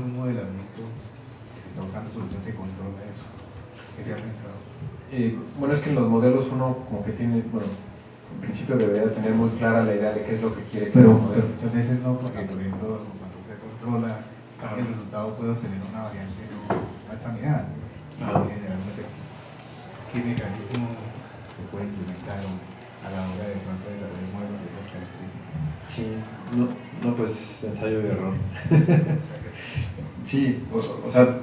un modelamiento que se está buscando solución se controla eso? ¿Qué se ha pensado? Eh, bueno, es que en los modelos uno como que tiene, bueno, en principio debería tener muy clara la idea de qué es lo que quiere que pero, el modelo. pero muchas veces no, porque por ejemplo cuando se controla el resultado puede obtener una variante no examinada. Y Ajá. generalmente, ¿qué mecanismo se puede implementar a la hora de pronto de desarrollar modelos de esas características? Sí, no, no pues ensayo y error. Sí, o, sea,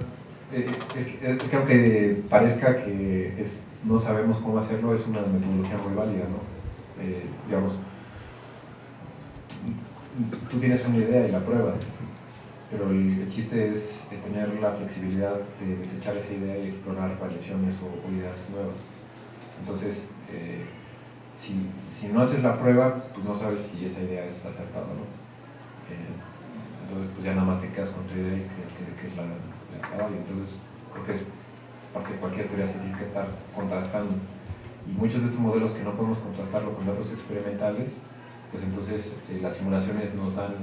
eh, es que, aunque parezca que es, no sabemos cómo hacerlo, es una metodología muy válida, ¿no? Eh, digamos, tú tienes una idea y la pruebas, pero el, chiste es eh, tener la flexibilidad de desechar esa idea y explorar variaciones o, ideas nuevas. Entonces, si, si no haces la prueba, pues no sabes si esa idea es acertada no. Entonces pues ya nada más te quedas con tu idea y crees que, es la, la, válida. Entonces creo que es de cualquier teoría científica estar contrastando. Y muchos de estos modelos que no podemos contrastarlo con datos experimentales, pues entonces eh, las simulaciones nos dan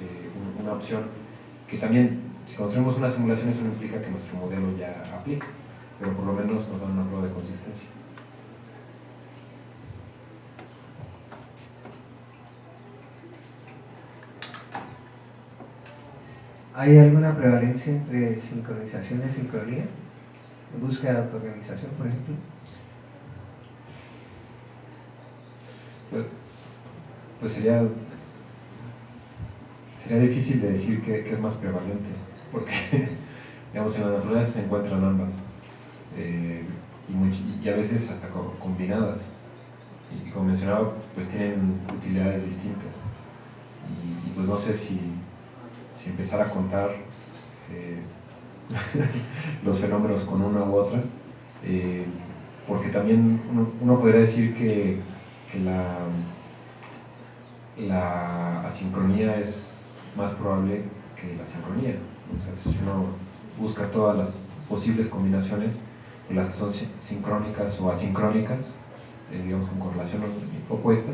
eh, un- una opción que también, si construimos una simulación, eso no implica que nuestro modelo ya aplique, pero por lo menos nos dan una prueba de consistencia. ¿Hay alguna prevalencia entre sincronización y sincronía? En búsqueda de autoorganización, por ejemplo. Pues, pues sería, sería difícil de decir qué es más prevalente, porque digamos, en la naturaleza se encuentran ambas, eh, y, a veces hasta co- combinadas. Y como mencionaba, pues tienen utilidades distintas. Y pues no sé si, si empezar a contar eh, los fenómenos con una u otra, eh, porque también uno, uno podría decir que, que la, la asincronía es más probable que la sincronía. O si uno busca todas las posibles combinaciones, pues las que son si- sincrónicas o asincrónicas, eh, digamos con correlación opuesta,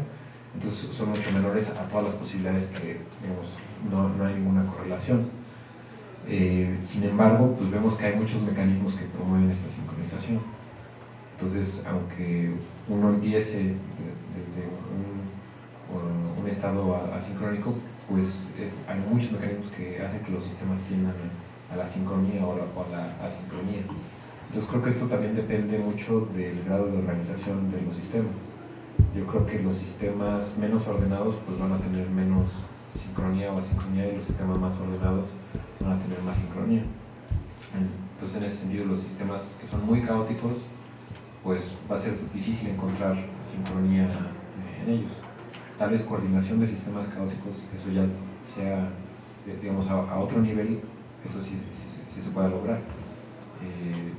entonces son mucho menores a todas las posibilidades que digamos, no, no hay ninguna correlación. Eh, sin embargo, pues vemos que hay muchos mecanismos que promueven esta sincronización. Entonces, aunque uno empiece de- desde un, estado asincrónico, pues eh, hay muchos mecanismos que hacen que los sistemas tiendan a la sincronía o, la- o a la asincronía. Entonces creo que esto también depende mucho del grado de organización de los sistemas. Yo creo que los sistemas menos ordenados pues van a tener menos sincronía o asincronía y los sistemas más ordenados van a tener más sincronía. Entonces en ese sentido los sistemas que son muy caóticos pues va a ser difícil encontrar sincronía eh, en ellos. Tal vez coordinación de sistemas caóticos, eso ya sea, eh, digamos, a, otro nivel, eso sí, sí- se puede lograr. Eh,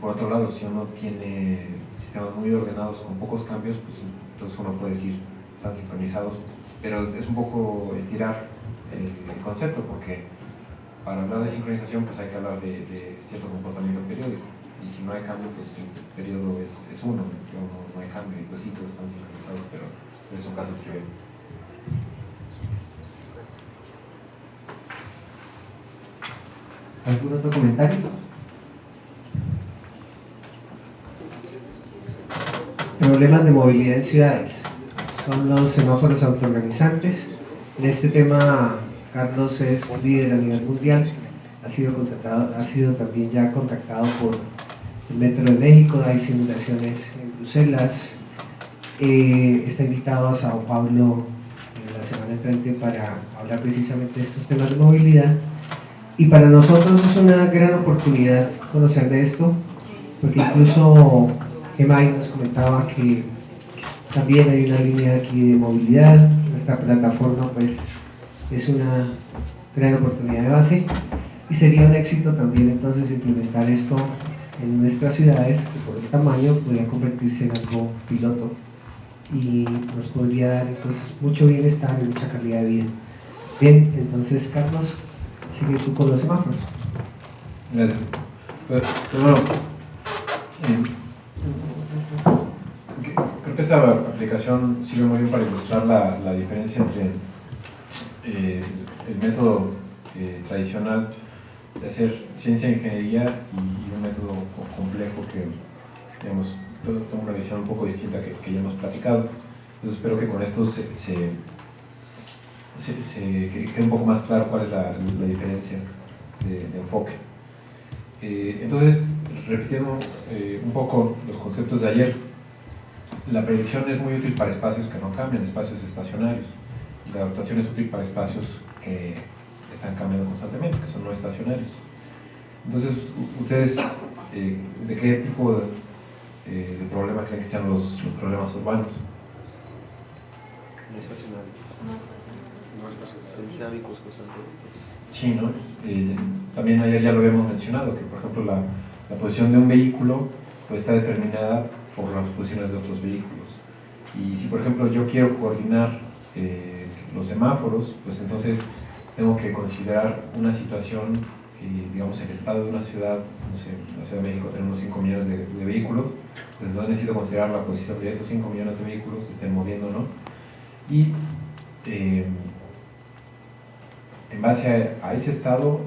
por otro lado, si uno tiene sistemas muy ordenados con pocos cambios, pues entonces uno puede decir, están sincronizados, pero es un poco estirar el, el concepto, porque para hablar de sincronización pues hay que hablar de, cierto comportamiento periódico, y si no hay cambio, pues el periodo es, uno, no, no hay cambio, y pues sí, todos están sincronizados, pero es un caso trivial. ¿Algún otro comentario? Problemas de movilidad en ciudades. Son los semáforos autoorganizantes. En este tema, Carlos es líder a nivel mundial. Ha sido, contactado, ha sido también ya contactado por el Metro de México. Hay simulaciones en Bruselas. Eh, está invitado a Sao Paulo en la semana entrante para hablar precisamente de estos temas de movilidad. Y para nosotros es una gran oportunidad conocer de esto, porque incluso Emay nos comentaba que también hay una línea aquí de movilidad, nuestra plataforma pues es una gran oportunidad de base y sería un éxito también entonces implementar esto en nuestras ciudades que por el tamaño podría convertirse en algo piloto y nos podría dar entonces mucho bienestar y mucha calidad de vida. Bien, entonces Carlos, sigue tú con los semáforos. Gracias. Pues, bueno, eh, esta aplicación sirve muy bien para ilustrar la, la diferencia entre eh, el método eh, tradicional de hacer ciencia e ingeniería y, un método complejo que, digamos, tengo una visión un poco distinta que, que ya hemos platicado. Entonces espero que con esto se, se, quede un poco más claro cuál es la, la diferencia de, enfoque. Eh, entonces, repitiendo eh, un poco los conceptos de ayer, la predicción es muy útil para espacios que no cambian, espacios estacionarios. La adaptación es útil para espacios que están cambiando constantemente, que son no estacionarios. Entonces, ¿ustedes eh, de qué tipo de, eh, de, problema creen que sean los, los problemas urbanos? No estacionarios. No estacionarios. Dinámicos constantemente. Sí, ¿no? Eh, también ayer ya lo habíamos mencionado, que por ejemplo la, la posición de un vehículo pues, está determinada por las posiciones de otros vehículos. Y si por ejemplo yo quiero coordinar los semáforos, pues entonces tengo que considerar una situación, eh, digamos, el estado de una ciudad, no sé, en la Ciudad de México tenemos 5 millones de, vehículos, pues entonces necesito considerar la posición de esos 5 millones de vehículos, se estén moviendo o no, y eh, en base a, ese estado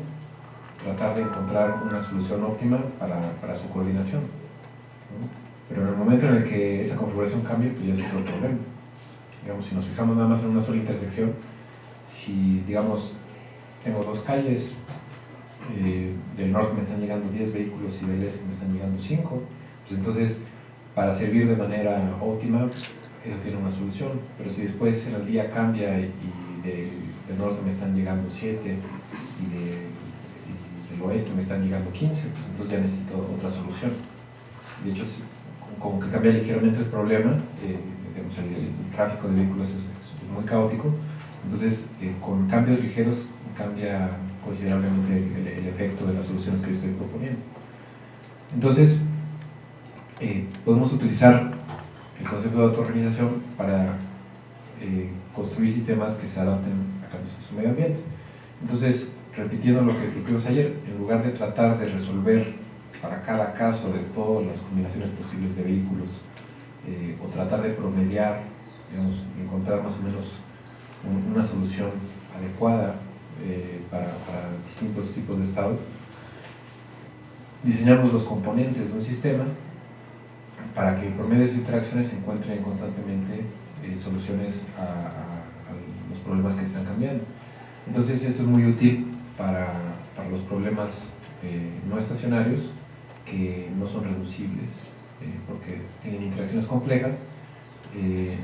tratar de encontrar una solución óptima para, para su coordinación. Pero en el momento en el que esa configuración cambie, pues ya es otro problema. Digamos, si nos fijamos nada más en una sola intersección, si digamos tengo dos calles, eh, del norte me están llegando 10 vehículos y del este me están llegando 5, pues entonces para servir de manera óptima eso tiene una solución, pero si después el día cambia y, del norte me están llegando 7 y, del oeste me están llegando 15, pues entonces ya necesito otra solución. De hecho, como que cambia ligeramente el problema, eh, el, tráfico de vehículos es muy caótico, entonces, eh, con cambios ligeros cambia considerablemente el, efecto de las soluciones que yo estoy proponiendo. Entonces, eh, podemos utilizar el concepto de autoorganización para eh, construir sistemas que se adapten a cambios en su medio ambiente. Entonces, repitiendo lo que vimos ayer, en lugar de tratar de resolver para cada caso de todas las combinaciones posibles de vehículos o tratar de promediar, digamos, encontrar más o menos una solución adecuada eh, para, distintos tipos de estados. Diseñamos los componentes de un sistema para que por medio de sus interacciones se encuentren constantemente eh, soluciones a, los problemas que están cambiando. Entonces esto es muy útil para, para los problemas eh, no estacionarios que no son reducibles porque tienen interacciones complejas y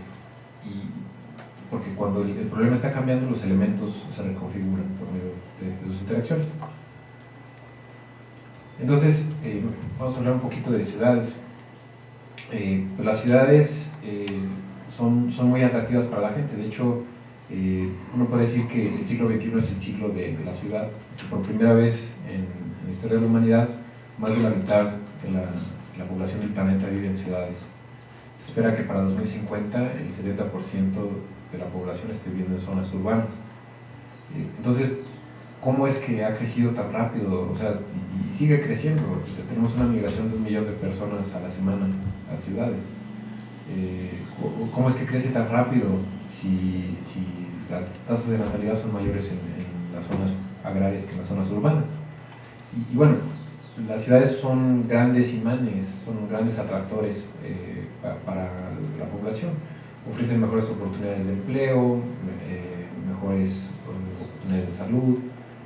porque cuando el, problema está cambiando los elementos se reconfiguran por medio de, sus interacciones. Entonces, eh, vamos a hablar un poquito de ciudades. Eh, pues las ciudades eh, son, son muy atractivas para la gente, de hecho, uno puede decir que el siglo XXI es el siglo de, la ciudad, por primera vez en, la historia de la humanidad, más de la mitad de la, la población del planeta vive en ciudades. Se espera que para 2050 el 70% de la población esté viviendo en zonas urbanas. Entonces, ¿cómo es que ha crecido tan rápido? O sea, y, sigue creciendo. Tenemos una migración de un millón de personas a la semana a ciudades. Eh, ¿Cómo es que crece tan rápido si, si las tasas de natalidad son mayores en, las zonas agrarias que en las zonas urbanas? Y, bueno, las ciudades son grandes imanes, son grandes atractores eh, para la población. Ofrecen mejores oportunidades de empleo, eh, mejores oportunidades de salud,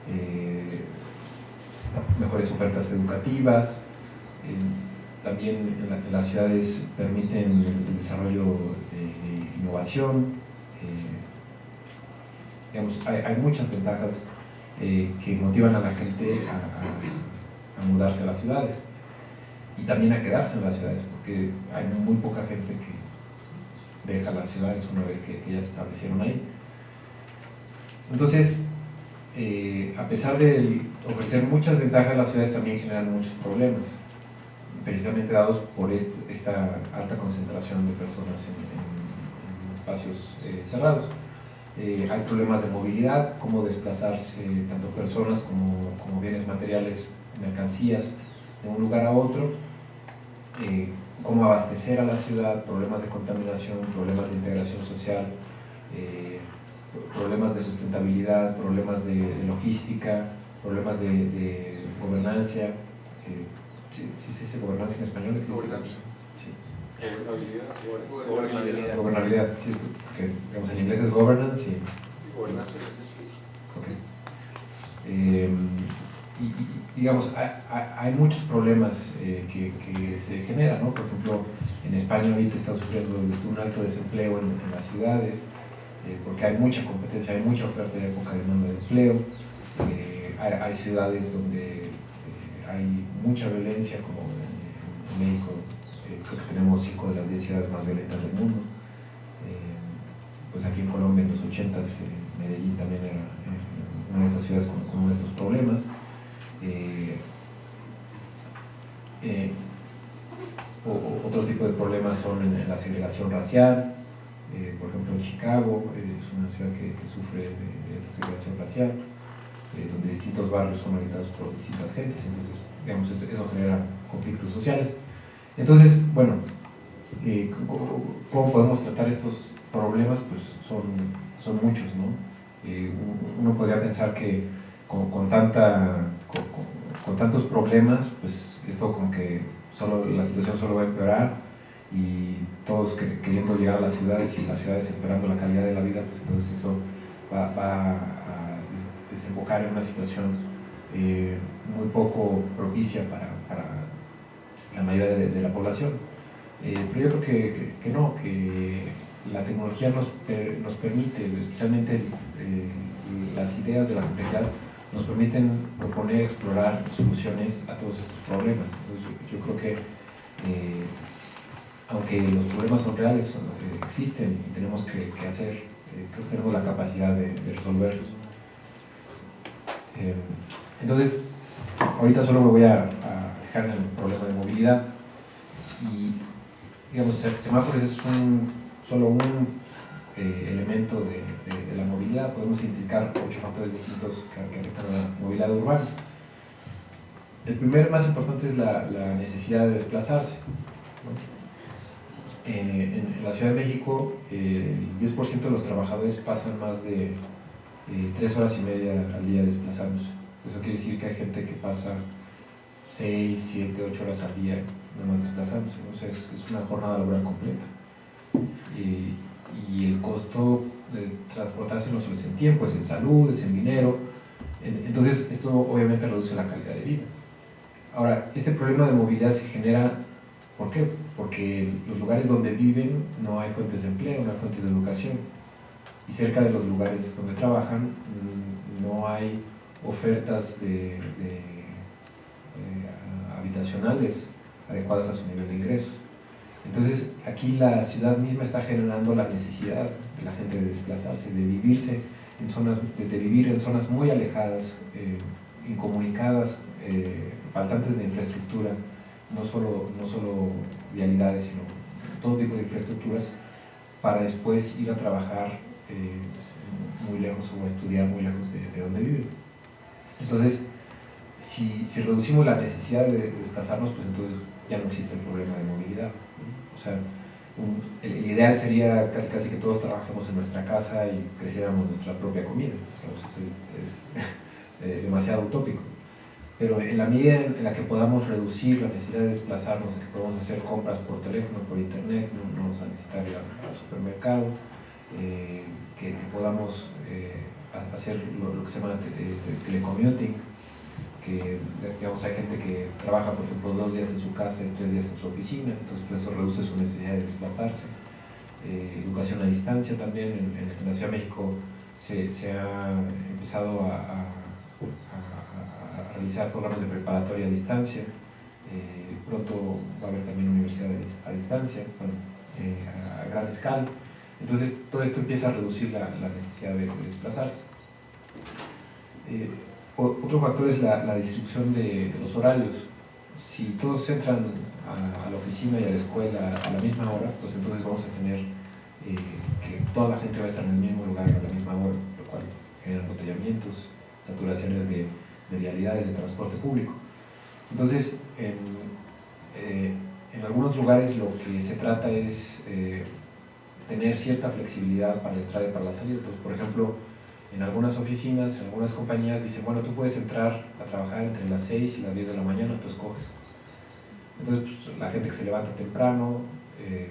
eh, mejores ofertas educativas, también las ciudades permiten el desarrollo de innovación, eh, hay, muchas ventajas que motivan a la gente a mudarse a las ciudades y también a quedarse en las ciudades, porque hay muy poca gente que deja las ciudades una vez que, ya se establecieron ahí. Entonces, eh, a pesar de ofrecer muchas ventajas, las ciudades también generan muchos problemas, precisamente dados por esta alta concentración de personas en, espacios eh, cerrados. Eh, hay problemas de movilidad, cómo desplazarse tanto personas como bienes materiales, mercancías, de un lugar a otro cómo abastecer a la ciudad, problemas de contaminación, problemas de integración social, eh, problemas de sustentabilidad, problemas de, logística, problemas de, gobernancia. Eh, ¿sí, se dice gobernanza en español? Gobernanza. Sí. Gobernabilidad. Gobernabilidad. sí, porque digamos, en inglés es governance y... Gobernanza. Ok. Eh, y, digamos, hay, muchos problemas eh, que, se generan, ¿no? Por ejemplo, en España ahorita está sufriendo un alto desempleo en, las ciudades, eh, porque hay mucha competencia, hay mucha oferta y poca demanda de empleo. Eh, hay, ciudades donde hay mucha violencia, como en, México, creo que tenemos cinco de las diez ciudades más violentas del mundo. pues aquí en Colombia en los 80 Medellín también era una de estas ciudades con, con uno de estos problemas. Eh, eh, otro tipo de problemas son la segregación racial, eh, por ejemplo en Chicago es una ciudad que, sufre de, la segregación racial, donde distintos barrios son habitados por distintas gentes, entonces digamos, eso genera conflictos sociales. Entonces, bueno, ¿cómo podemos tratar estos problemas? Pues son, son muchos, ¿no? uno podría pensar que con tanta con, tantos problemas, pues esto como que solo, la situación solo va a empeorar y todos queriendo llegar a las ciudades y las ciudades empeorando la calidad de la vida, pues entonces eso va, a desembocar en una situación eh, muy poco propicia para, la mayoría de, la población. Eh, pero yo creo que, no, que la tecnología nos, nos permite, especialmente las ideas de la complejidad, nos permiten proponer, explorar soluciones a todos estos problemas. Entonces, yo, creo que, eh, aunque los problemas son reales, eh, existen y tenemos que, hacer, eh, creo que tenemos la capacidad de, resolverlos. entonces, ahorita solo me voy a, fijar en el problema de movilidad y, digamos, semáforos es un, solo un elemento de, la movilidad, podemos identificar ocho factores distintos que, afectan a la movilidad urbana. El primero más importante es la, necesidad de desplazarse. Eh, en, la Ciudad de México, el 10% de los trabajadores pasan más de tres horas y media al día desplazándose. Eso quiere decir que hay gente que pasa 6, 7, 8 horas al día nomás desplazándose. es, es, una jornada laboral completa. Y el costo de transportarse no solo es en tiempo, es en salud, es en dinero. Entonces, esto obviamente reduce la calidad de vida. Ahora, este problema de movilidad se genera, ¿por qué? Porque los lugares donde viven no hay fuentes de empleo, no hay fuentes de educación. Y cerca de los lugares donde trabajan mm, no hay ofertas eh, habitacionales adecuadas a su nivel de ingresos. Entonces, aquí la ciudad misma está generando la necesidad de la gente de desplazarse, de vivirse en zonas, de, vivir en zonas muy alejadas, eh, incomunicadas, eh, faltantes de infraestructura, no solo, no solo vialidades, sino todo tipo de infraestructura, para después ir a trabajar eh, muy lejos o a estudiar muy lejos de, donde viven. Entonces, si, reducimos la necesidad de desplazarnos, pues entonces ya no existe el problema de movilidad. O sea, el ideal sería casi, casi que todos trabajemos en nuestra casa y creciéramos nuestra propia comida. es, eh, demasiado utópico. Pero en la medida en la que podamos reducir la necesidad de desplazarnos, que podamos hacer compras por teléfono, por internet, no, vamos a necesitar ir al, supermercado, eh, que, podamos eh, hacer lo, que se llama telecommuting, digamos, hay gente que trabaja, por ejemplo, dos días en su casa y tres días en su oficina, entonces pues, eso reduce su necesidad de desplazarse. Eh, educación a distancia también, en, la Ciudad de México se, ha empezado a, realizar programas de preparatoria a distancia, eh, pronto va a haber también universidades a distancia, bueno, eh, a, gran escala. Entonces todo esto empieza a reducir la, necesidad de, desplazarse. Otro factor es la, distribución de, los horarios. Si todos entran a, la oficina y a la escuela a la misma hora, pues entonces vamos a tener eh, que toda la gente va a estar en el mismo lugar a la misma hora, lo cual genera embotellamientos, saturaciones de, de vialidades de transporte público. Entonces, en, eh, algunos lugares lo que se trata es, eh, tener cierta flexibilidad para la entrada y para la salida. Entonces, por ejemplo, en algunas oficinas, en algunas compañías dicen, bueno, tú puedes entrar a trabajar entre las 6 y las 10 de la mañana, tú escoges. Entonces, pues, la gente que se levanta temprano eh,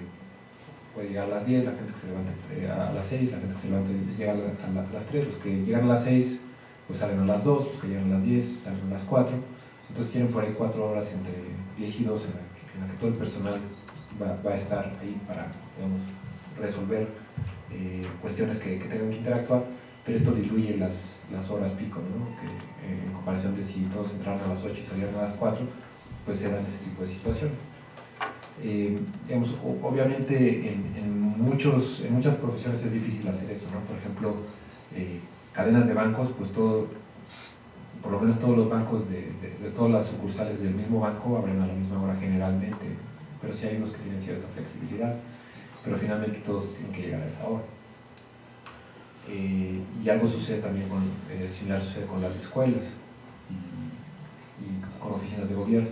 puede llegar a las 10, la gente que se levanta a las 6, la gente que se levanta llega a, las 3, los que llegan a las 6 pues salen a las 2, los que llegan a las 10 salen a las 4. Entonces tienen por ahí 4 horas entre 10 y 2 en la, que, todo el personal va, a estar ahí para digamos, resolver eh, cuestiones que, que tengan que interactuar pero esto diluye las, las horas pico, ¿no? que eh, en comparación de si todos entraran a las 8 y salieran a las 4, pues se dan ese tipo de situaciones. Eh, obviamente en, en, muchos, en muchas profesiones es difícil hacer esto, ¿no? por ejemplo, eh, cadenas de bancos, pues todo, por lo menos todos los bancos de, de, todas las sucursales del mismo banco abren a la misma hora generalmente, pero sí hay unos que tienen cierta flexibilidad, pero finalmente todos tienen que llegar a esa hora. Eh, y algo sucede también con, eh, similar sucede con las escuelas y, con oficinas de gobierno.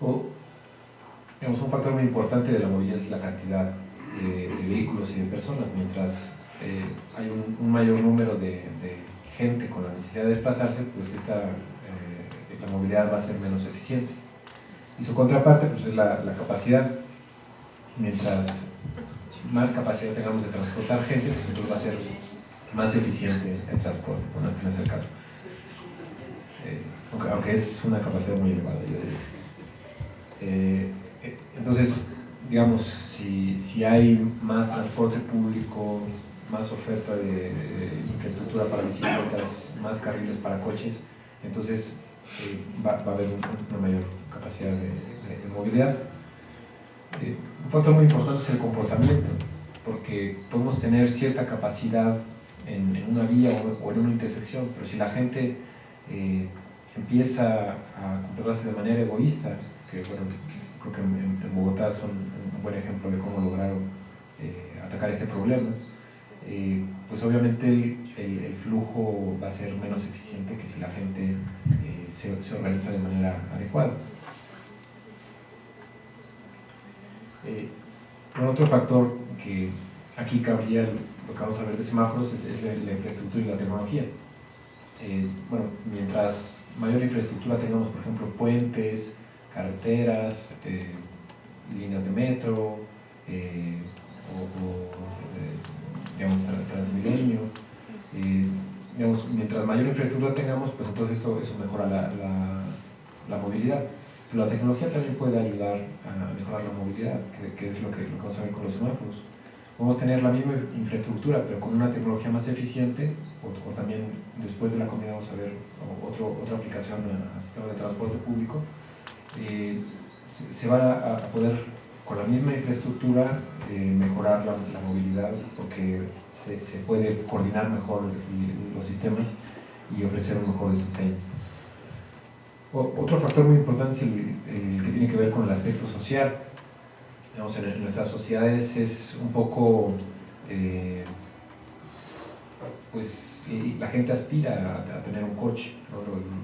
O, digamos, un factor muy importante de la movilidad es la cantidad de, vehículos y de personas, mientras eh, hay un, mayor número de, gente con la necesidad de desplazarse, pues esta, la movilidad va a ser menos eficiente. Y su contraparte pues, es la, la capacidad, mientras más capacidad tengamos de transportar gente, pues entonces va a ser más eficiente el transporte, este no es el caso. Eh, aunque, es una capacidad muy elevada, yo diría. Eh, eh, entonces, digamos, si, si, hay más transporte público, más oferta de, infraestructura para bicicletas, más carriles para coches, entonces va, va, a haber una mayor capacidad de movilidad. Eh, un factor muy importante es el comportamiento, porque podemos tener cierta capacidad en, una vía o, en una intersección, pero si la gente eh, empieza a comportarse de manera egoísta, que bueno, creo que en, Bogotá son un buen ejemplo de cómo lograron eh, atacar este problema, pues obviamente el, flujo va a ser menos eficiente que si la gente se organiza de manera adecuada. Eh, otro factor que aquí cabría lo que vamos a ver de semáforos es, la, infraestructura y la tecnología. Eh, bueno, mientras mayor infraestructura tengamos, por ejemplo, puentes, carreteras, eh, líneas de metro, eh, o, digamos, transmilenio, digamos, mientras mayor infraestructura tengamos, pues entonces esto, eso mejora la, la movilidad. La tecnología también puede ayudar a mejorar la movilidad, que, es lo que, vamos a ver con los semáforos. Podemos tener la misma infraestructura, pero con una tecnología más eficiente, o, también después de la comida vamos a ver otro, otra aplicación al sistema de transporte público, eh, se, va a, poder, con la misma infraestructura, eh, mejorar la, movilidad, porque se, se puede coordinar mejor los sistemas y ofrecer un mejor desempeño. Otro factor muy importante es el, que tiene que ver con el aspecto social. en, nuestras sociedades es un poco, eh, pues la gente aspira a, tener un coche,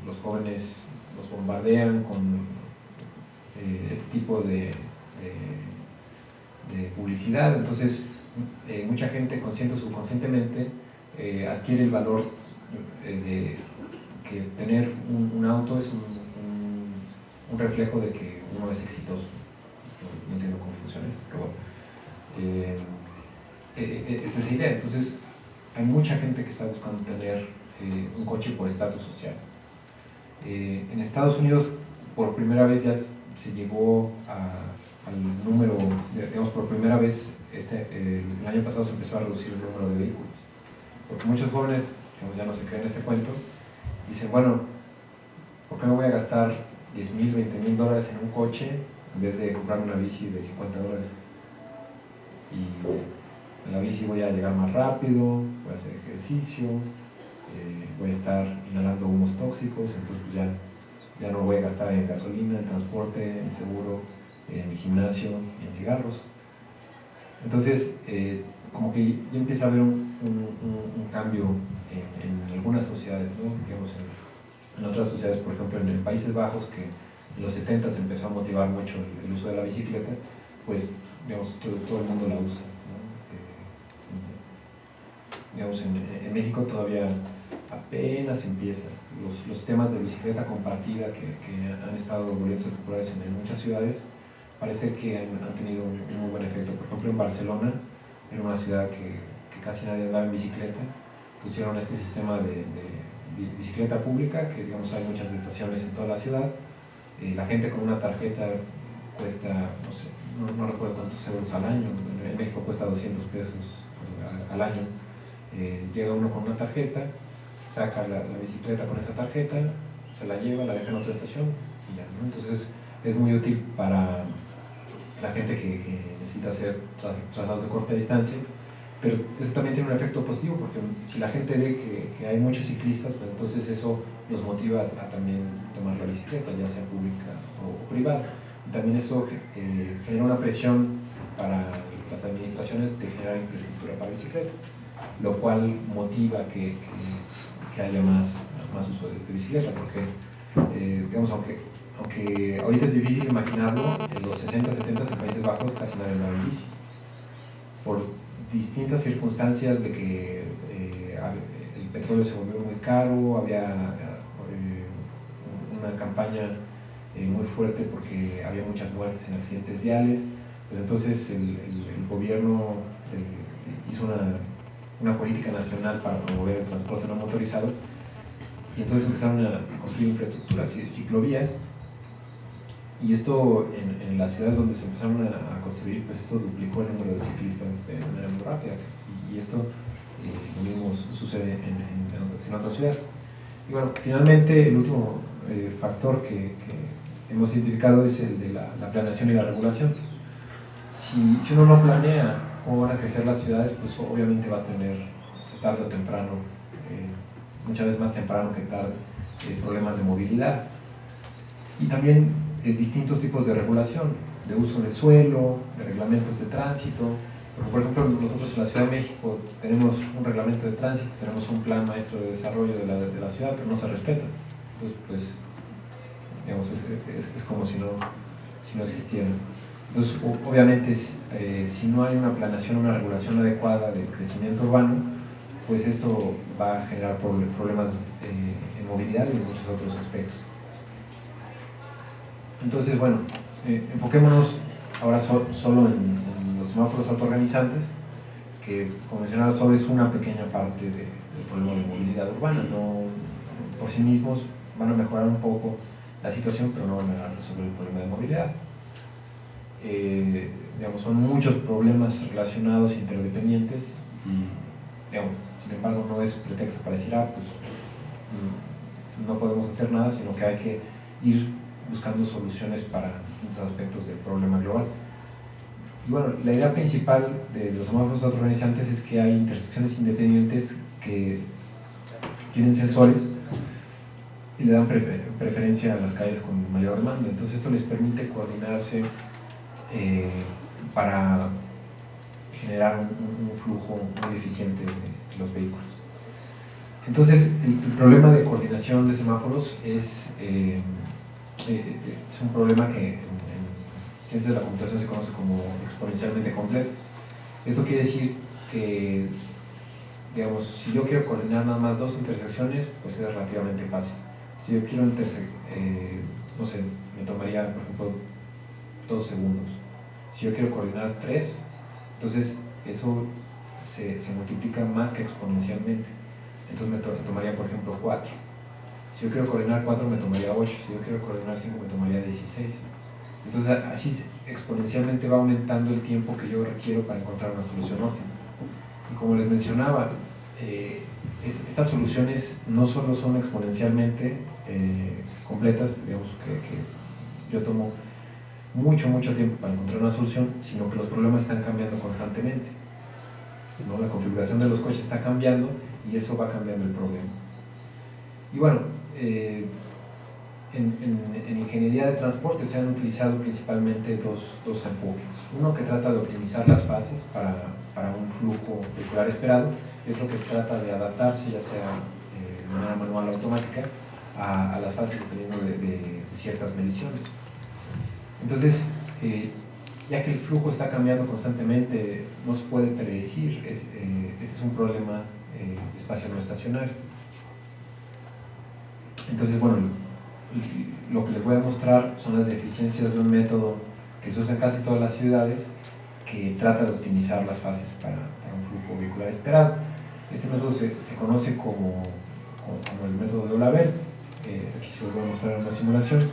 los, jóvenes los bombardean con eh, este tipo de, publicidad, entonces eh, mucha gente consciente o subconscientemente adquiere el valor de que tener un auto es un un reflejo de que uno es exitoso. No, entiendo cómo funciona eso, pero bueno. Eh, eh, eh, esta es la idea. Entonces, hay mucha gente que está buscando tener un coche por estatus social. en Estados Unidos, por primera vez ya se llegó al número, digamos, por primera vez este, el año pasado se empezó a reducir el número de vehículos. Porque muchos jóvenes, ya no se creen este cuento, dicen, bueno, ¿por qué no voy a gastar 10 mil, 20 mil dólares en un coche en vez de comprar una bici de 50 dólares. Y en la bici voy a llegar más rápido, voy a hacer ejercicio, eh, voy a estar inhalando humos tóxicos, entonces pues ya, ya no voy a gastar en gasolina, en transporte, en seguro, en gimnasio en cigarros. Entonces, eh, como que ya empieza a haber un, cambio en, algunas sociedades, ¿no? Digamos, en otras sociedades, por ejemplo en Países Bajos, que en los 70 se empezó a motivar mucho el, uso de la bicicleta, pues digamos, todo, el mundo la usa. digamos, en, México todavía apenas empieza. Los, los temas de bicicleta compartida que, han estado volviéndose populares en, muchas ciudades, parece que han, tenido un, muy buen efecto. Por ejemplo, en Barcelona, en una ciudad que, que casi nadie andaba en bicicleta, pusieron este sistema de, bicicleta pública, que digamos hay muchas estaciones en toda la ciudad, eh, la gente con una tarjeta cuesta, no sé, no, recuerdo cuántos euros al año, en México cuesta 200 pesos al, año, eh, llega uno con una tarjeta, saca la, bicicleta con esa tarjeta, se la lleva, la deja en otra estación y ya, Entonces es muy útil para la gente que, necesita hacer traslados de corta distancia, pero eso también tiene un efecto positivo porque si la gente ve que, hay muchos ciclistas, pues entonces eso los motiva a, también tomar la bicicleta, ya sea pública o privada también eso eh, genera una presión para las administraciones de generar infraestructura para bicicleta, lo cual motiva que, que, haya más, más uso de, bicicleta, porque, eh, digamos, aunque, aunque ahorita es difícil imaginarlo, en los 60, 70 en Países Bajos casi nadie andaba en bici. Por distintas circunstancias de que eh, el petróleo se volvió muy caro, había una campaña eh, muy fuerte porque había muchas muertes en accidentes viales. Pues entonces el, gobierno eh, hizo una, una, política nacional para promover el transporte no motorizado y entonces empezaron a construir infraestructuras, ciclovías y esto en, las ciudades donde se empezaron a, construir, pues esto duplicó el número de ciclistas de manera muy rápida y, esto eh, lo mismo sucede en, en, otras ciudades. Y bueno, finalmente el último factor que hemos identificado es el de la, planeación y la regulación. Si, si, uno no planea cómo van a crecer las ciudades, pues obviamente va a tener tarde o temprano, eh, muchas veces más temprano que tarde, eh, problemas de movilidad. Y también eh, distintos tipos de regulación, de uso de suelo, de reglamentos de tránsito. por ejemplo, nosotros en la Ciudad de México tenemos un reglamento de tránsito, tenemos un plan maestro de desarrollo de la, ciudad, pero no se respeta. Entonces, pues es, como si no, si no existiera. Entonces, obviamente, eh, si no hay una planeación, una regulación adecuada del crecimiento urbano, pues esto va a generar problemas eh, en movilidad y en muchos otros aspectos. Entonces, bueno, eh, enfoquémonos ahora solo en, los semáforos autoorganizantes, que, como mencionaba, solo es una pequeña parte del problema de movilidad urbana. No, por sí mismos van a mejorar un poco la situación, pero no van a resolver el problema de movilidad. Eh, digamos, son muchos problemas relacionados, interdependientes, y digamos, sin embargo no es pretexto para decir, ah, pues mm, no podemos hacer nada, sino que hay que ir buscando soluciones para distintos aspectos del problema global. Y bueno, la idea principal de los semáforos autoorganizantes es que hay intersecciones independientes que tienen sensores y le dan preferencia a las calles con mayor demanda. Entonces esto les permite coordinarse eh, para generar un, flujo muy eficiente de los vehículos. Entonces el, problema de coordinación de semáforos es, eh, eh, es un problema que en, ciencias de la computación se conoce como exponencialmente complejo. Esto quiere decir que digamos, si yo quiero coordinar nada más dos intersecciones, pues es relativamente fácil si yo quiero eh, no sé, me tomaría, por ejemplo, dos segundos. Si yo quiero coordinar tres, entonces eso se, multiplica más que exponencialmente. Entonces me, tomaría, por ejemplo, cuatro. Si yo quiero coordinar cuatro, me tomaría ocho. Si yo quiero coordinar cinco, me tomaría 16. Entonces así exponencialmente va aumentando el tiempo que yo requiero para encontrar una solución óptima. Y como les mencionaba, eh, estas soluciones no solo son exponencialmente eh, completas, digamos que, yo tomo mucho, mucho tiempo para encontrar una solución, sino que los problemas están cambiando constantemente. ¿no? La configuración de los coches está cambiando y eso va cambiando el problema. Y bueno, eh, en, ingeniería de transporte se han utilizado principalmente dos, dos, enfoques. Uno que trata de optimizar las fases para, para un flujo vehicular esperado y otro que trata de adaptarse, ya sea eh, de manera manual o automática, a, las fases dependiendo de, ciertas mediciones. Entonces, eh, ya que el flujo está cambiando constantemente, no se puede predecir, es, este es un problema espacio no estacionario. Entonces, bueno, lo que les voy a mostrar son las deficiencias de un método que se usa en casi todas las ciudades que trata de optimizar las fases para, un flujo vehicular esperado. Este método se, conoce como, como, el método de Olaver. Eh, aquí se los voy a mostrar en una simulación.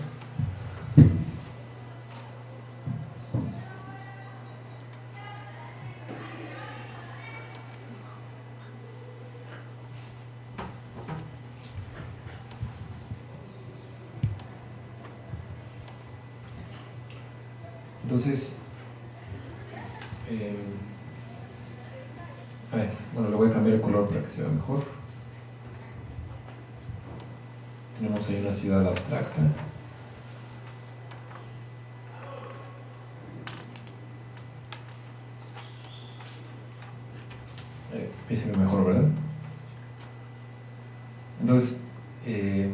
Entonces, eh, a ver, bueno, le voy a cambiar el color para que se vea mejor. Tenemos ahí una ciudad abstracta. Eh, mejor, ¿verdad? Entonces, eh,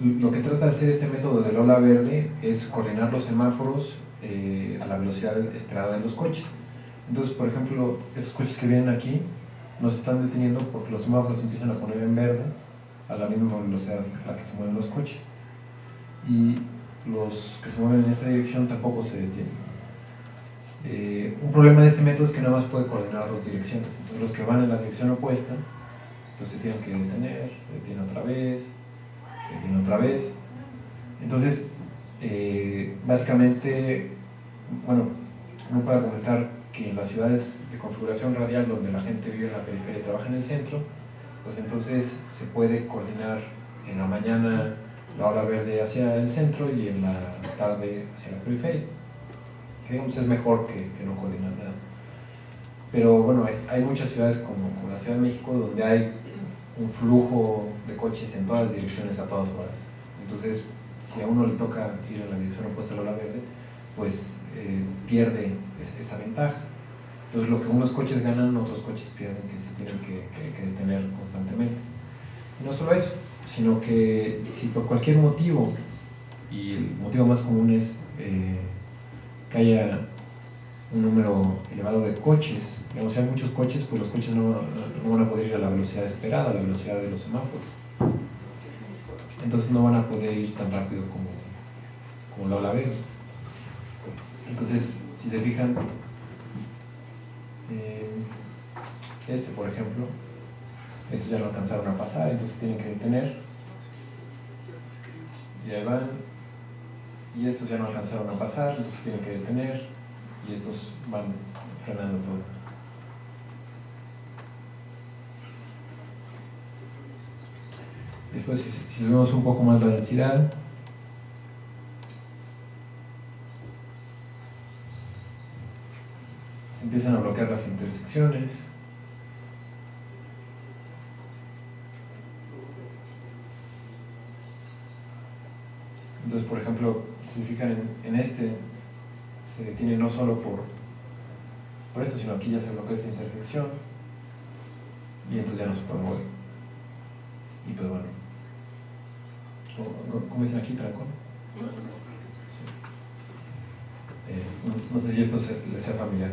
lo que trata de hacer este método del ola verde es coordinar los semáforos eh, a la velocidad esperada de los coches. Entonces, por ejemplo, esos coches que vienen aquí nos están deteniendo porque los semáforos empiezan a poner en verde a la misma velocidad a la que se mueven los coches. Y los que se mueven en esta dirección tampoco se detienen. Eh, un problema de este método es que nada más puede coordinar dos direcciones. Entonces los que van en la dirección opuesta, pues se tienen que detener, se detienen otra vez, se detienen otra vez. Entonces, eh, básicamente, bueno, uno puede argumentar que en las ciudades de configuración radial donde la gente vive en la periferia y trabaja en el centro, pues entonces se puede coordinar en la mañana la hora verde hacia el centro y en la tarde hacia la periferia. Que digamos es mejor que, no coordinar nada. Pero bueno, hay, muchas ciudades como, como, la Ciudad de México donde hay un flujo de coches en todas las direcciones a todas horas. Entonces si a uno le toca ir en la dirección opuesta a la ola verde, pues eh, pierde esa ventaja. Entonces lo que unos coches ganan, otros coches pierden, que se tienen que, detener constantemente. Y no solo eso, sino que si por cualquier motivo, y el motivo más común es eh, que haya un número elevado de coches, digamos, si hay muchos coches, pues los coches no, no van a poder ir a la velocidad esperada, a la velocidad de los semáforos entonces no van a poder ir tan rápido como, como la ola verde. Entonces, si se fijan, eh, este por ejemplo, estos ya no alcanzaron a pasar, entonces tienen que detener. Y ahí van. Y estos ya no alcanzaron a pasar, entonces tienen que detener. Y estos van frenando todo. Después, si, vemos un poco más la densidad, se empiezan a bloquear las intersecciones. Entonces, por ejemplo, si fijan en, este, se detiene no solo por, por esto, sino aquí ya se bloquea esta intersección y entonces ya no se puede mover. Y pues bueno, ¿Cómo dicen aquí, trancón? Eh, no, sé si esto les sea familiar.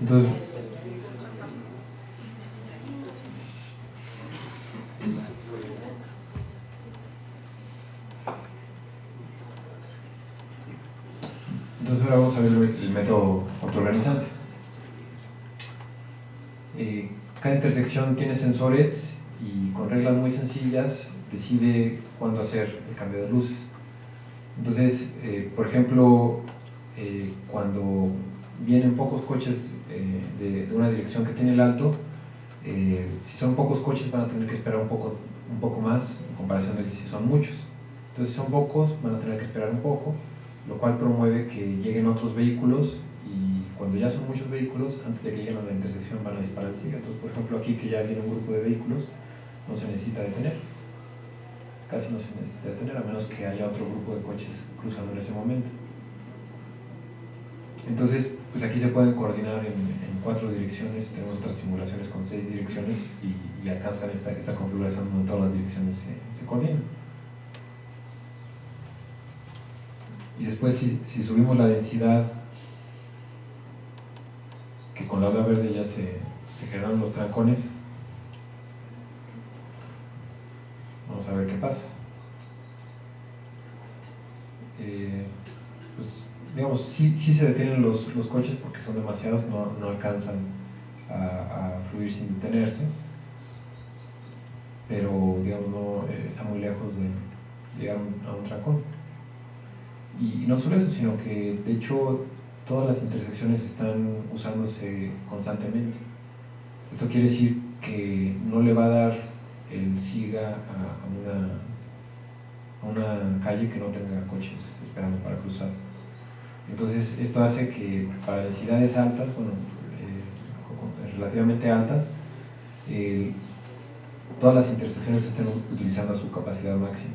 Entonces, entonces ahora vamos a ver el método autoorganizante. Cada intersección tiene sensores y con reglas muy sencillas decide cuándo hacer el cambio de luces. Entonces, eh, por ejemplo, eh, cuando vienen pocos coches eh, de, una dirección que tiene el alto, si son pocos coches van a tener que esperar un poco, un poco más en comparación de si son muchos. Entonces, si son pocos, van a tener que esperar un poco, lo cual promueve que lleguen otros vehículos cuando ya son muchos vehículos, antes de que lleguen a la intersección van a disparar el SIGA. Entonces, por ejemplo, aquí que ya viene un grupo de vehículos, no se necesita detener. Casi no se necesita detener, a menos que haya otro grupo de coches cruzando en ese momento. Entonces, pues aquí se pueden coordinar en, cuatro direcciones, tenemos otras simulaciones con seis direcciones y, alcanzan esta, configuración donde todas las direcciones se, coordinan. Y después si, subimos la densidad, con la verde ya se, se los trancones, vamos a ver qué pasa. Eh, pues, digamos, sí, sí, se detienen los, los, coches porque son demasiados, no, no alcanzan a, a, fluir sin detenerse, pero digamos, no, eh, está muy lejos de llegar a un trancón. Y, y no solo eso, sino que de hecho todas las intersecciones están usándose constantemente. Esto quiere decir que no le va a dar el SIGA a, una, a una calle que no tenga coches esperando para cruzar. Entonces esto hace que para densidades altas, bueno, eh, relativamente altas, eh, todas las intersecciones estén utilizando su capacidad máxima.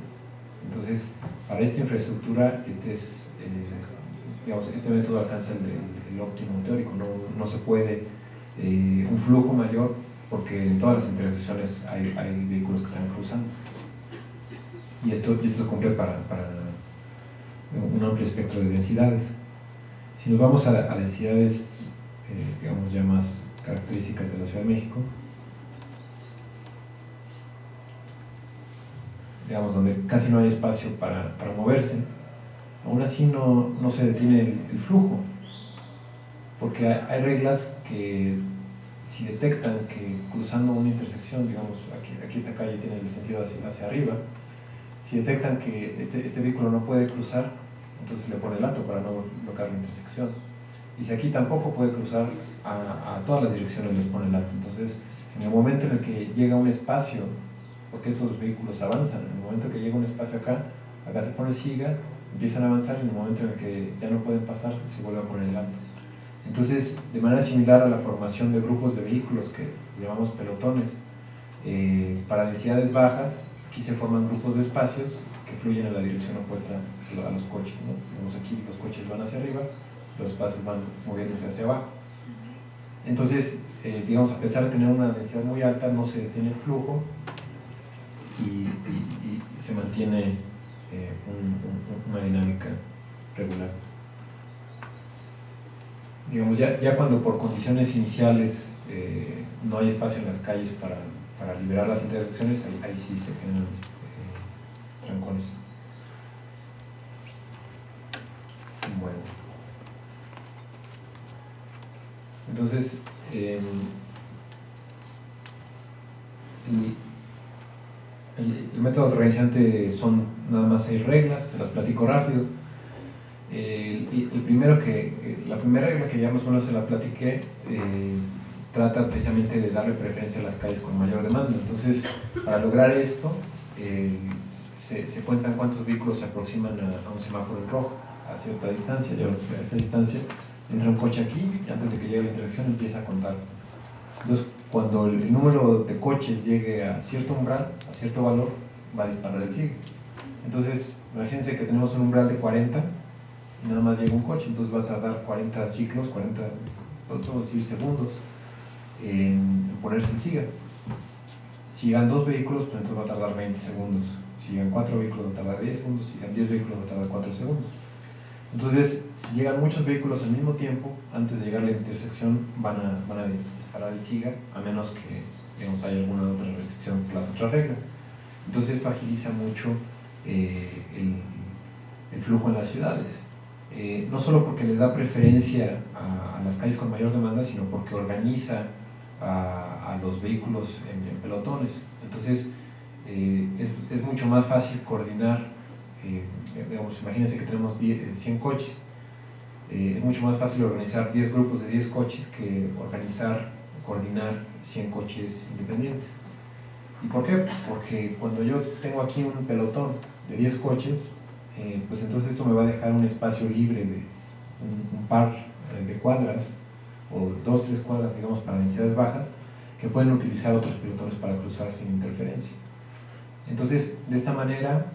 Entonces, para esta infraestructura, este, es, eh, digamos, este método alcanza el, óptimo teórico, no, no se puede eh, un flujo mayor porque en todas las intersecciones hay, vehículos que están cruzando. Y esto, esto cumple para, para, un amplio espectro de densidades. Si nos vamos a, a densidades, eh, digamos, ya más características de la Ciudad de México, digamos, donde casi no hay espacio para, para moverse, aún así no, no se detiene el, flujo, porque hay, hay reglas que si detectan que cruzando una intersección, digamos, aquí, aquí esta calle tiene el sentido hacia, hacia arriba, si detectan que este, este, vehículo no puede cruzar, entonces le pone el alto para no bloquear la intersección. Y si aquí tampoco puede cruzar, a, a todas las direcciones les pone el alto. Entonces, en el momento en el que llega un espacio, porque estos vehículos avanzan, en el momento que llega un espacio acá, acá se pone siga, empiezan a avanzar en el momento en el que ya no pueden pasar, se vuelve a poner el alto. Entonces, de manera similar a la formación de grupos de vehículos que llamamos pelotones, eh, para densidades bajas, aquí se forman grupos de espacios que fluyen en la dirección opuesta a los coches. ¿no? Vemos aquí los coches van hacia arriba, los espacios van moviéndose hacia abajo. Entonces, eh, digamos, a pesar de tener una densidad muy alta, no se detiene el flujo y, y, y se mantiene eh, un, un, una dinámica regular digamos, ya, ya cuando por condiciones iniciales eh, no hay espacio en las calles para, para liberar las intersecciones, ahí, sí se generan eh, trancones. Bueno. Entonces, eh, el, método organizante son nada más seis reglas, se las platico rápido. El, primero que, la primera regla que ya más o menos se la platiqué eh, trata precisamente de darle preferencia a las calles con mayor demanda. Entonces, para lograr esto, eh, se, cuentan cuántos vehículos se aproximan a, a, un semáforo en rojo a cierta distancia. Ya a esta distancia entra un coche aquí y antes de que llegue la intersección empieza a contar. Entonces, cuando el, número de coches llegue a cierto umbral, a cierto valor, va a disparar el SIG. Entonces, imagínense que tenemos un umbral de 40 y nada más llega un coche, entonces va a tardar 40 ciclos, 40, podemos decir segundos, en ponerse el SIGA. Si llegan dos vehículos, pues entonces va a tardar 20 segundos. Si llegan cuatro vehículos, va a tardar 10 segundos. Si llegan 10 vehículos, va a tardar 4 segundos. Entonces, si llegan muchos vehículos al mismo tiempo, antes de llegar a la intersección, van a, van a disparar el SIGA, a menos que digamos, haya alguna otra restricción por las otras reglas. Entonces, esto agiliza mucho eh, el, el flujo en las ciudades. Eh, no solo porque le da preferencia a, las calles con mayor demanda, sino porque organiza a, a los vehículos en, pelotones. Entonces, eh, es, es, mucho más fácil coordinar, digamos, imagínense que tenemos 10, 100 coches, eh, es mucho más fácil organizar 10 grupos de 10 coches que organizar, coordinar 100 coches independientes. ¿Y por qué? Porque cuando yo tengo aquí un pelotón de 10 coches, eh, pues entonces esto me va a dejar un espacio libre de un, un par eh, de cuadras o dos, tres cuadras, digamos, para densidades bajas, que pueden utilizar otros pelotones para cruzar sin interferencia. Entonces, de esta manera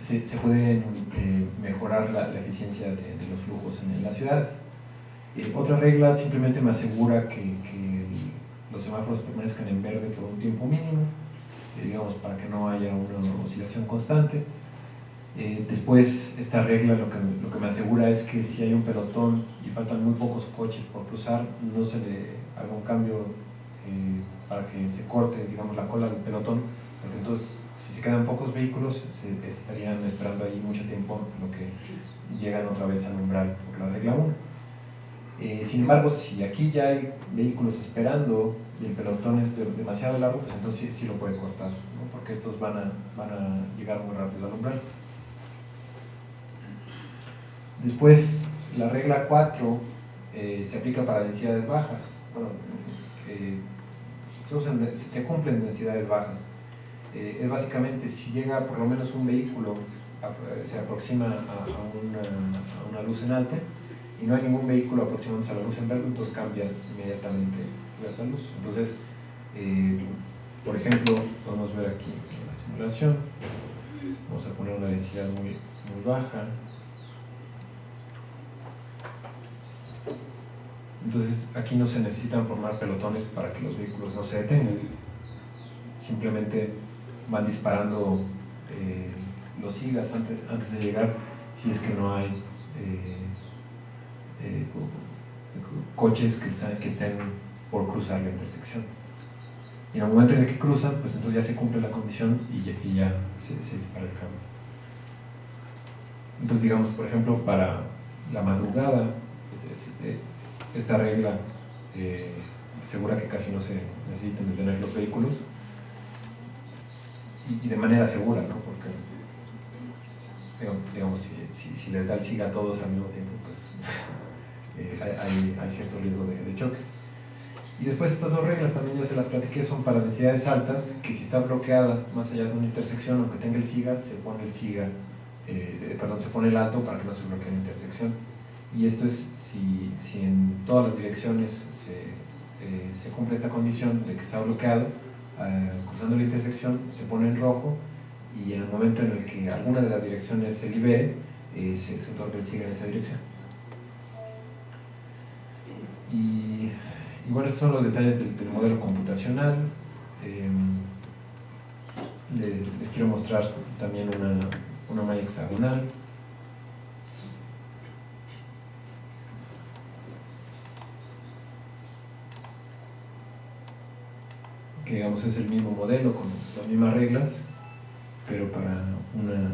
se, se puede eh, mejorar la, eficiencia de, los flujos en, en las ciudades. Eh, otra regla simplemente me asegura que, que los semáforos permanezcan en verde por un tiempo mínimo, eh, digamos, para que no haya una oscilación constante Eh, después, esta regla lo que, lo que me asegura es que si hay un pelotón y faltan muy pocos coches por cruzar, no se le haga un cambio eh, para que se corte, digamos, la cola del pelotón, porque entonces, si se quedan pocos vehículos, se estarían esperando ahí mucho tiempo, lo que llegan otra vez al umbral por la regla 1. Eh, sin embargo, si aquí ya hay vehículos esperando y el pelotón es demasiado largo, pues entonces sí, lo puede cortar, porque estos van a, van a llegar muy rápido al umbral. Después, la regla 4 eh, se aplica para densidades bajas. Bueno, eh, se, cumplen densidades bajas. Eh, es básicamente si llega por lo menos un vehículo, se aproxima a, una, luz en alto y no hay ningún vehículo aproximándose a la luz en verde, entonces cambia inmediatamente la luz. Entonces, por ejemplo, podemos ver aquí en la simulación, vamos a poner una densidad muy, muy baja. Entonces aquí no se necesitan formar pelotones para que los vehículos no se detengan. Simplemente van disparando eh, los sigas antes, antes, de llegar si es que no hay eh, eh, coches que, que estén por cruzar la intersección. Y en el momento en el que cruzan, pues entonces ya se cumple la condición y ya, se, dispara el cambio. Entonces digamos, por ejemplo, para la madrugada, esta regla asegura que casi no se necesiten detener los vehículos y, de manera segura, ¿no? porque digamos, si, les da el SIGA a todos al mismo tiempo, pues eh, hay, cierto riesgo de, choques. Y después estas dos reglas también ya se las platiqué, son para densidades altas, que si está bloqueada más allá de una intersección, aunque tenga el SIGA, se pone el SIGA, eh, perdón, se pone el alto para que no se bloquee la intersección y esto es si, si en todas las direcciones se, eh, se, cumple esta condición de que está bloqueado, eh, cruzando la intersección se pone en rojo y en el momento en el que alguna de las direcciones se libere, eh, se, se, otorga el siga en esa dirección. Y, bueno, estos son los detalles del, modelo computacional. les, quiero mostrar también una, una malla hexagonal. Digamos es el mismo modelo con las mismas reglas, pero para una,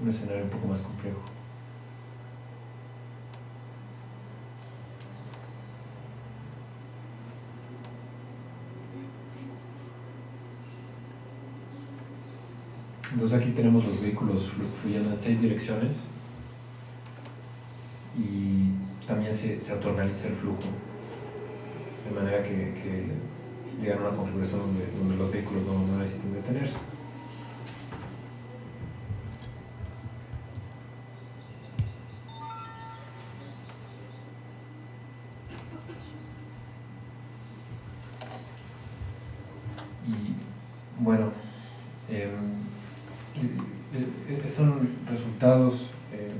un escenario un poco más complejo. Entonces aquí tenemos los vehículos fluyendo en seis direcciones y también se, se autorrealiza el flujo de manera que llegar a una configuración donde, los vehículos no, necesiten detenerse. Y bueno, em, eh, son resultados, eh,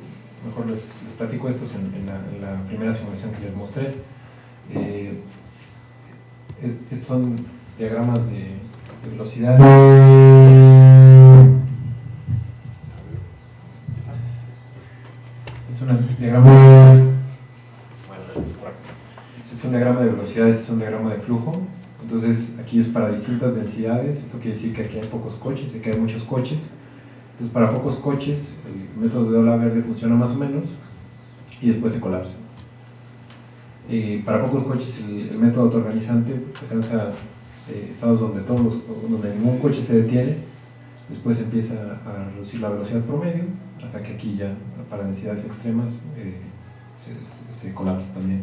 mejor les, platico estos en, la, primera simulación que les mostré. Estos son diagramas de, velocidad. Es un diagrama es un diagrama de velocidad, este es un diagrama de flujo. Entonces aquí es para distintas densidades, esto quiere decir que aquí hay pocos coches, aquí hay muchos coches. Entonces para pocos coches el método de ola verde funciona más o menos y después se colapsa. Eh, para pocos coches el, método autoorganizante alcanza eh, estados donde, todos donde ningún coche se detiene, después empieza a reducir la velocidad promedio, hasta que aquí ya para densidades extremas eh, se, colapsa también.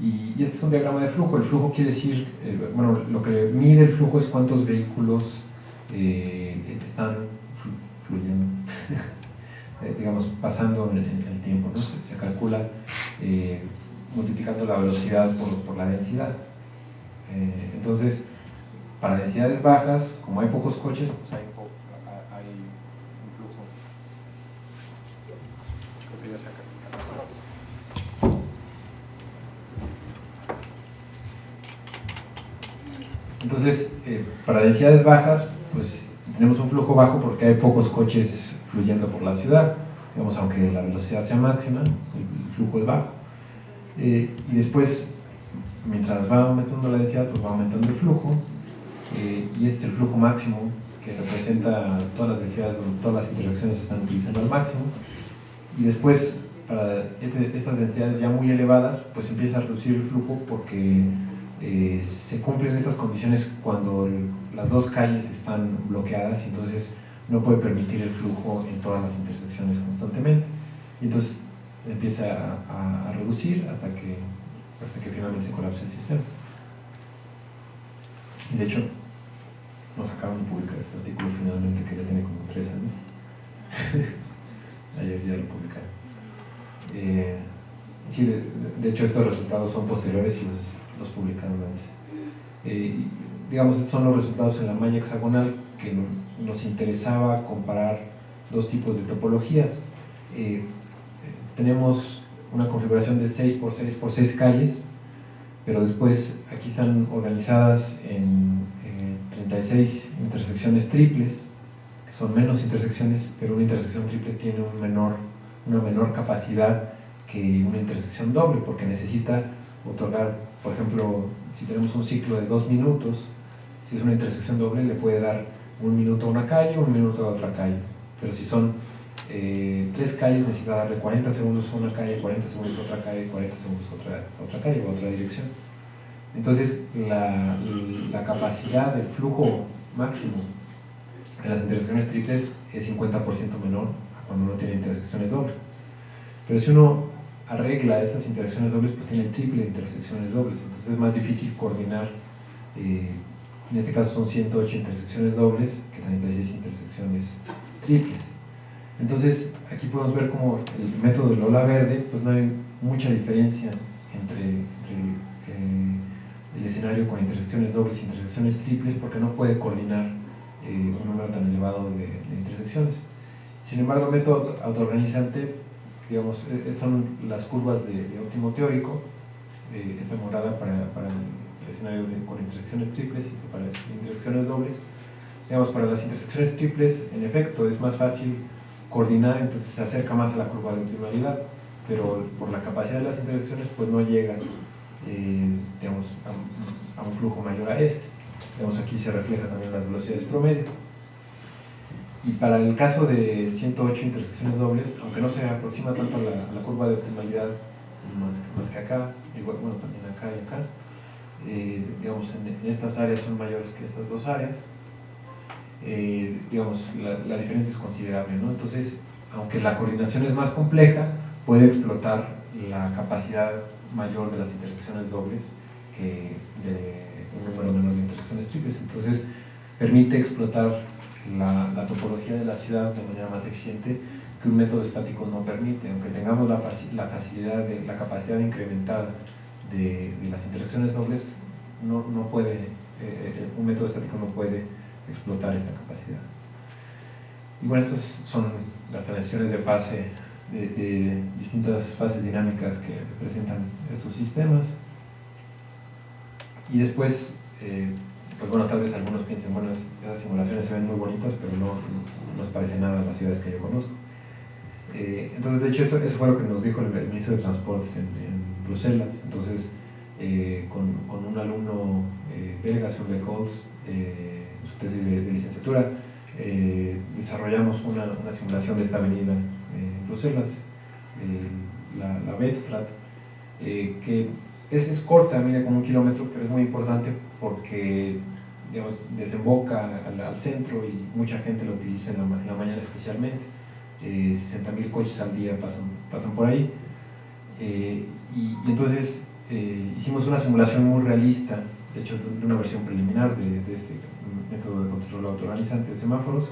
Y, este es un diagrama de flujo, el flujo quiere decir, bueno, lo que mide el flujo es cuántos vehículos están fluyendo, digamos, pasando en, el tiempo, ¿no? se, calcula multiplicando la velocidad por, la densidad. Eh, entonces, para densidades bajas, como hay pocos coches, pues hay, un flujo. Entonces, eh, para densidades bajas, pues tenemos un flujo bajo porque hay pocos coches fluyendo por la ciudad, digamos, aunque la velocidad sea máxima, el flujo es bajo. Eh, y después, mientras va aumentando la densidad, pues va aumentando el flujo, eh, y este es el flujo máximo que representa todas las densidades donde todas las interacciones se están utilizando al máximo, y después, para este, estas densidades ya muy elevadas, pues empieza a reducir el flujo porque eh, se cumplen estas condiciones cuando las dos calles están bloqueadas y entonces no puede permitir el flujo en todas las intersecciones constantemente. Y entonces empieza a, reducir hasta que, hasta que finalmente se colapsa el sistema. De hecho, nos acaban de publicar este artículo finalmente que ya tiene como tres años. Ayer ya lo publicaron. Eh, sí, de, hecho estos resultados son posteriores y los, los publicaron antes. Eh, digamos, estos son los resultados en la malla hexagonal que nos interesaba comparar dos tipos de topologías. Eh, tenemos una configuración de 6 por 6 por 6 calles, pero después aquí están organizadas en 36 intersecciones triples, que son menos intersecciones, pero una intersección triple tiene una menor capacidad que una intersección doble, porque necesita otorgar, por ejemplo, si tenemos un ciclo de dos minutos, si es una intersección doble le puede dar un minuto a una calle, un minuto a otra calle, pero si son eh, tres calles necesita darle 40 segundos a una calle, 40 segundos a otra calle, 40 segundos a otra, otra calle o a otra dirección. Entonces, la, la, capacidad del flujo máximo en las intersecciones triples es 50% menor a cuando uno tiene intersecciones dobles. Pero si uno arregla estas intersecciones dobles, pues tiene triple intersecciones dobles, entonces es más difícil coordinar, eh, en este caso son 108 intersecciones dobles que 36 intersecciones triples. Entonces, aquí podemos ver como el método del ola verde, pues no hay mucha diferencia entre, eh, el escenario con intersecciones dobles y intersecciones triples porque no puede coordinar eh, un número tan elevado de, intersecciones. Sin embargo, el método autoorganizante, digamos, e, estas son las curvas de, óptimo teórico, eh, esta morada para, el escenario con intersecciones triples y para intersecciones dobles. Digamos, para las intersecciones triples, en efecto, es más fácil coordinar, entonces se acerca más a la curva de optimalidad, pero por la capacidad de las intersecciones pues no llega eh, a, un flujo mayor a este. Digamos, aquí se refleja también las velocidades promedio. Y para el caso de 108 intersecciones dobles, aunque no se aproxima tanto a la, curva de optimalidad más, más, que acá, igual, bueno, también acá y acá, eh, digamos, en, estas áreas son mayores que estas dos áreas, eh, digamos, la, diferencia es considerable, ¿no? Entonces, aunque la coordinación es más compleja, puede explotar la capacidad mayor de las intersecciones dobles que de un número menor de intersecciones triples. Entonces, permite explotar la, topología de la ciudad de manera más eficiente que un método estático no permite, aunque tengamos la, facilidad, la capacidad incrementada de, de las intersecciones dobles, no, no puede, eh, eh, un método estático no puede explotar esta capacidad. Y bueno, estas son las transiciones de fase de, distintas fases dinámicas que representan estos sistemas. Y después, eh, pues bueno, tal vez algunos piensen, bueno, esas simulaciones se ven muy bonitas, pero no, no, parece nada a las ciudades que yo conozco. Eh, entonces, de hecho, eso, eso, fue lo que nos dijo el, ministro de Transportes en, Bruselas. Entonces, eh, con, con, un alumno belga, de Holtz, su tesis de, licenciatura, desarrollamos una, simulación de esta avenida en Bruselas, la, la Bedstraat, eh, que es, es, corta, mide como un kilómetro, pero es muy importante porque digamos, desemboca al, centro y mucha gente lo utiliza en la, mañana especialmente. Eh, 60.000 coches al día pasan, pasan por ahí. Eh, y, entonces eh, hicimos una simulación muy realista, de hecho una versión preliminar de, de este método de control autoorganizante de semáforos,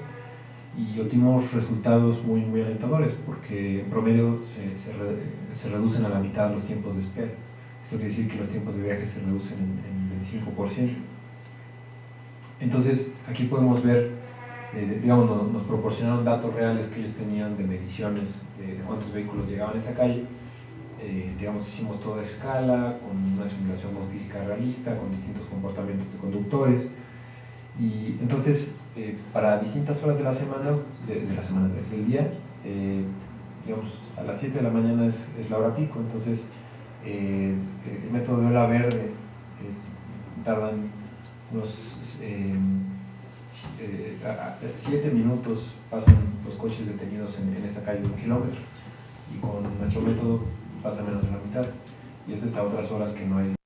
y obtuvimos resultados muy, muy alentadores porque en promedio se, se, reducen a la mitad los tiempos de espera. Esto quiere decir que los tiempos de viaje se reducen en, en 25%. Entonces, aquí podemos ver, eh, digamos, nos, proporcionaron datos reales que ellos tenían de mediciones de, cuántos vehículos llegaban a esa calle. Eh, digamos, hicimos toda escala, con una simulación con física realista, con distintos comportamientos de conductores. Y entonces eh, para distintas horas de la semana, de, la semana de- del día, eh, digamos, a las 7 de la mañana es, la hora pico, entonces eh, el método de hora verde tardan unos 7 minutos pasan los coches detenidos en, en esa calle de un kilómetro. Y con nuestro método pasa menos de la mitad. Y esto es a otras horas que no hay